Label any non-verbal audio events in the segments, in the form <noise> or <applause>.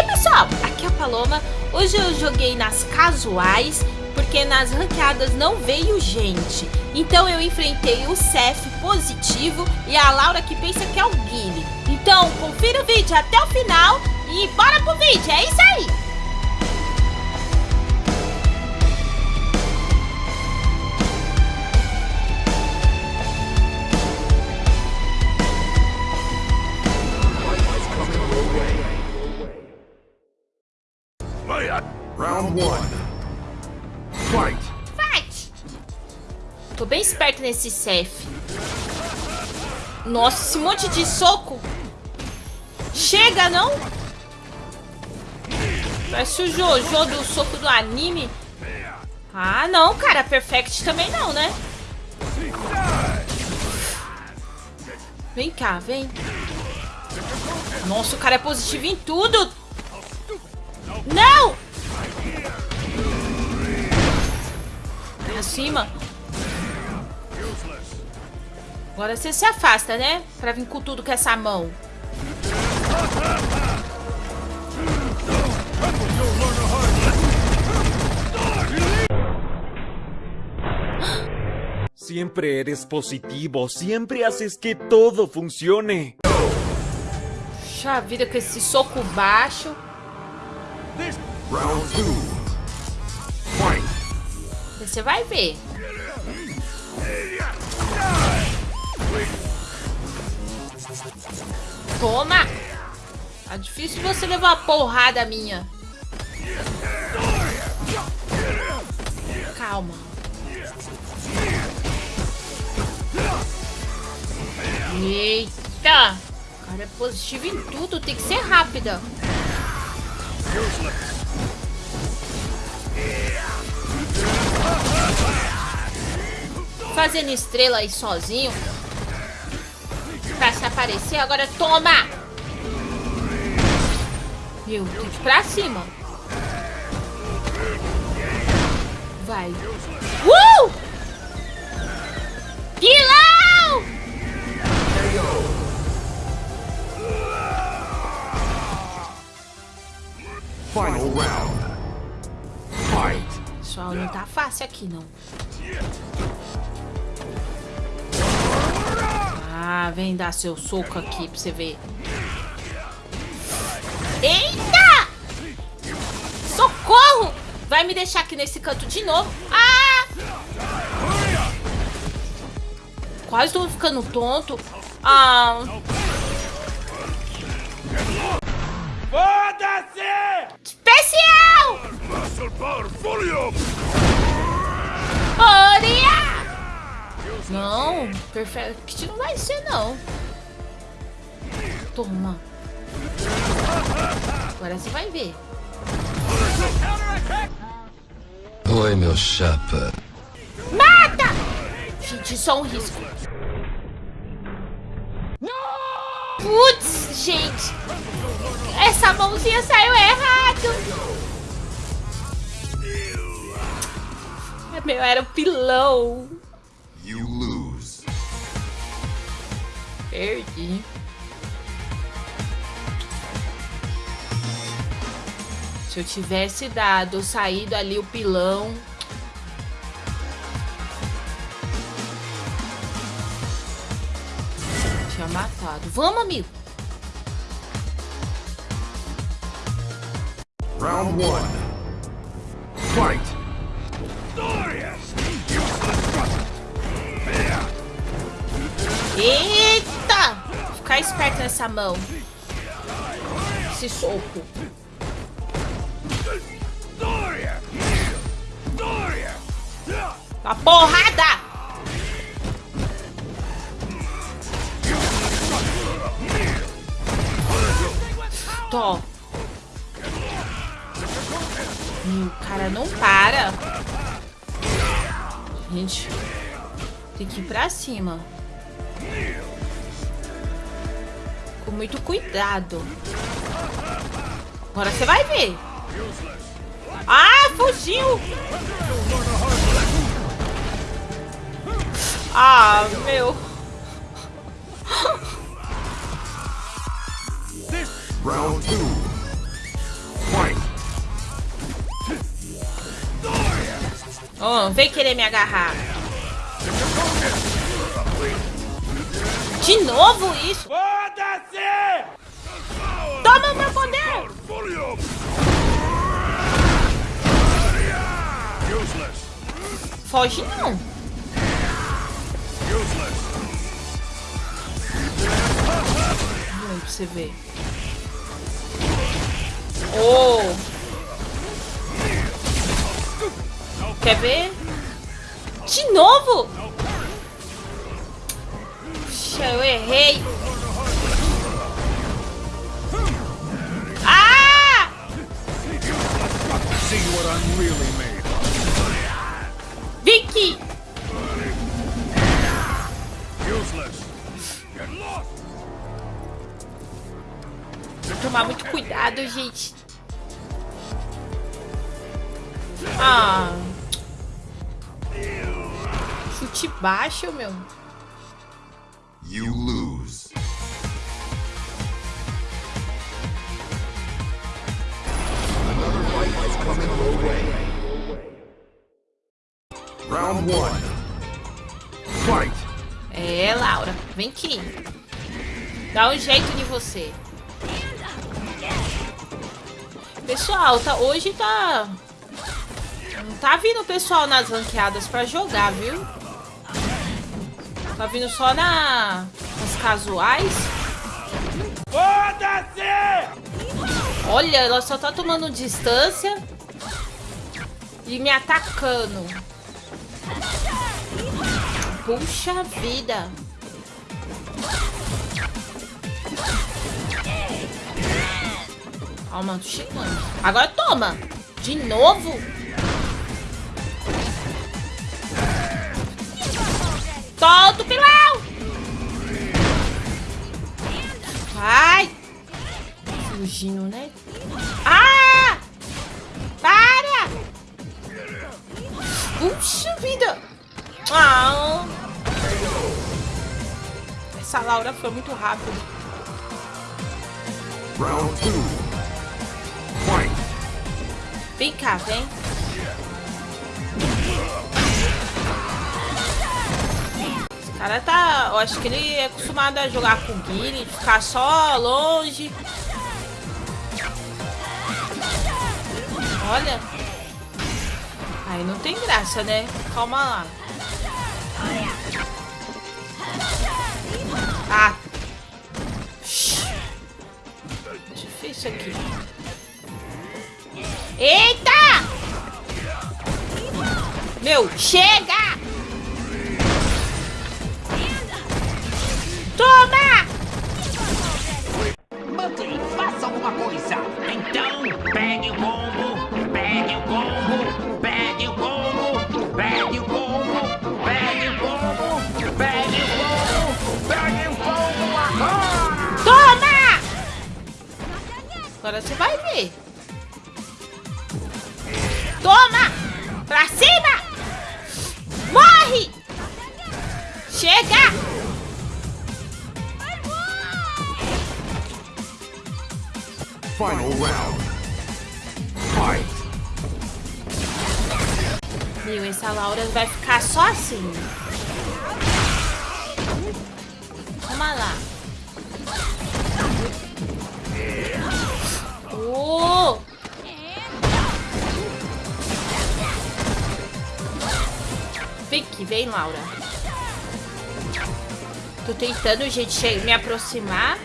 aí pessoal, aqui é a Paloma, hoje eu joguei nas casuais, porque nas ranqueadas não veio gente, então eu enfrentei o Cef positivo e a Laura que pensa que é o Guile. Então confira o vídeo até o final e bora pro vídeo, é isso aí! Nesse Cef. Nossa, esse monte de soco. Chega, não? Parece o Jojo do soco do anime. Ah, não, cara. Perfect também não, né? Vem cá, vem. Nossa, o cara é positivo em tudo. Não! Acima. Agora você se afasta, né? Pra vir com tudo com essa mão. Siempre eres positivo, siempre haces que todo funcione. Puxa vida com esse soco baixo. Round two. Fight. Você vai ver. Toma! Tá difícil você levar uma porrada minha. Calma. Eita! O cara é positivo em tudo, tem que ser rápida. Fazendo estrela aí sozinho. Aparecer, agora toma! Meu, ir pra cima. Vai. Uh! Pilão! Final round. Fight. Pessoal, não tá fácil aqui, não. Ah, vem dar seu soco aqui pra você ver. Eita! Socorro! Vai me deixar aqui nesse canto de novo. Ah! Quase tô ficando tonto. Ah... Foda-se! Especial! Muscle power volume. Não, perfect não vai ser, não. Toma. Agora você vai ver. Oi, meu chapa. Mata! Gente, só um risco. Putz, gente. Essa mãozinha saiu errado. Meu, era o pilão. Perdi. Se eu tivesse dado, saído ali o pilão. Tinha matado. Vamos, amigo. Round one. Fight. Eita! Ficar esperto nessa mão. Esse soco. A porrada! Tó. Meu, o cara não para. Gente, tem que ir pra cima com muito cuidado. Agora você vai ver. Ah, fugiu! Ah, meu. Round two. Oh, vem querer me agarrar. De novo isso? Foda-se! Toma meu poder! Foge não. Pra você ver. Oh! Quer ver? De novo? Puxa, eu errei. Ah! Vicky! Que tomar muito cuidado, gente. Ah. Chute baixo, meu. You lose. Round one. Fight! É, Laura, vem aqui. Dá um jeito de você. Pessoal, tá, hoje tá... Não tá vindo o pessoal nas ranqueadas pra jogar, viu? Tá vindo só na... nas casuais. Foda-se! Olha, ela só tá tomando distância. E me atacando. Puxa vida. Calma, tô chegando. Agora toma. De novo. Solta o pilão. Vai. Fugindo, né? Ah! Para! Puxa vida! Ah! Essa Laura foi muito rápida. Round two. Fight! Vem cá, vem. Cara tá... Eu acho que ele é acostumado a jogar com o Guile, ficar só longe. Olha. Aí não tem graça, né? Calma lá. Ah. Difícil aqui. Eita! Meu, chega! Alguma coisa. Então, pegue o combo, pegue o combo, pegue o combo, pegue o combo, pegue o combo, pegue o combo, pegue o combo agora! Toma! Agora você vai ver. Toma! Final round. Fight! Meu, essa Laura vai ficar só assim. Toma lá. Oh! Aqui, vem, Laura. Tô tentando, gente, me aproximar.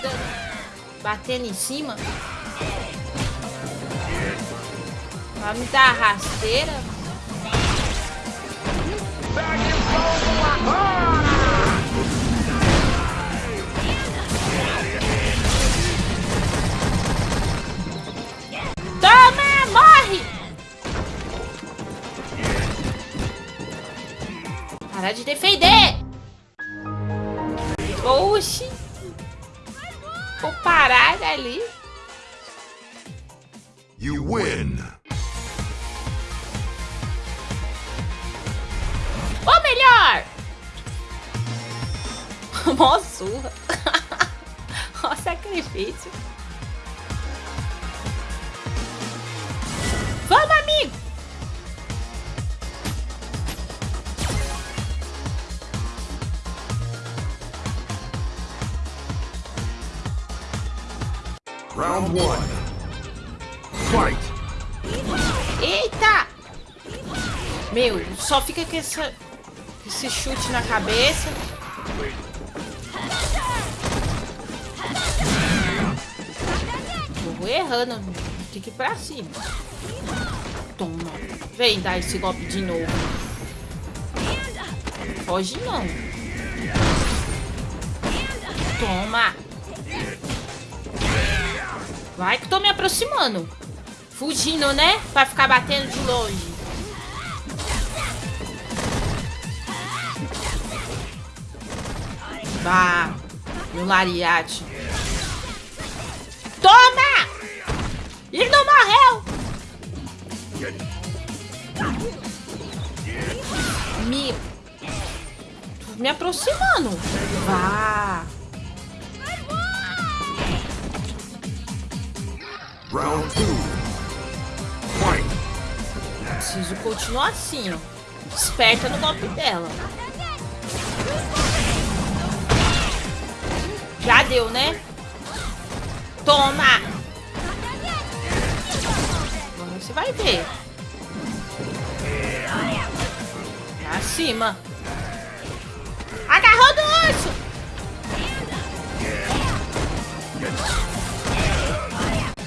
Dando, batendo em cima. Vai me dar rasteira. Pegue! Toma, morre! Para de defender! Oxi! Parar ali. You win! Ou melhor! <laughs> Mó surra. <laughs> Ó sacrifício. Fight! Eita! Meu, só fica com essa, esse chute na cabeça. Eu vou errando. Tem que ir pra cima. Toma. Vem dar esse golpe de novo. Foge não. Toma. Vai que tô me aproximando. Fugindo, né? Pra ficar batendo de longe. Bah, meu lariate. Toma! Ele não morreu! Me... Tô me aproximando. Vá. Round two. Fight! Preciso continuar assim, ó. Esperta no golpe dela. Já deu, né? Toma! Você vai ver. Pra cima. Agarrou do urso!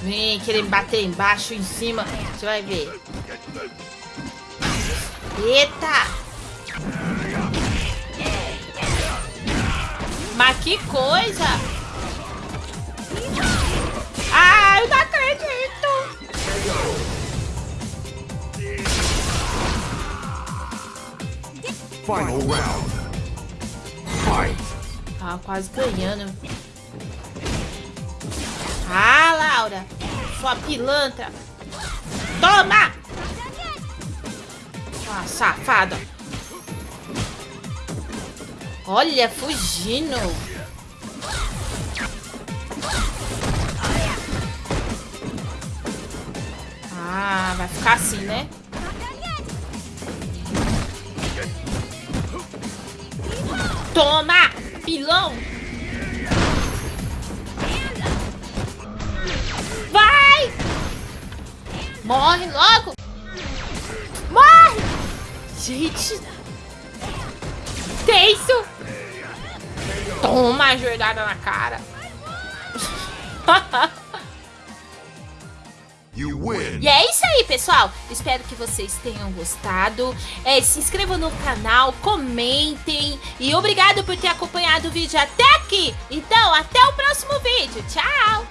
Vem querer me bater embaixo, em cima. Você vai ver. Eita! Mas que coisa! Ah, eu não acredito! Final round. Fight! Tava quase ganhando. Ah, Laura! Sua pilantra! Toma! Ah, safada! Olha, fugindo! Ah, vai ficar assim, né? Toma! Pilão! Morre logo! Morre! Gente! Tenso! Toma a joelhada na cara! <laughs> You win! E é isso aí, pessoal. Espero que vocês tenham gostado. É, se inscrevam no canal, comentem. E obrigado por ter acompanhado o vídeo até aqui. Então, até o próximo vídeo. Tchau!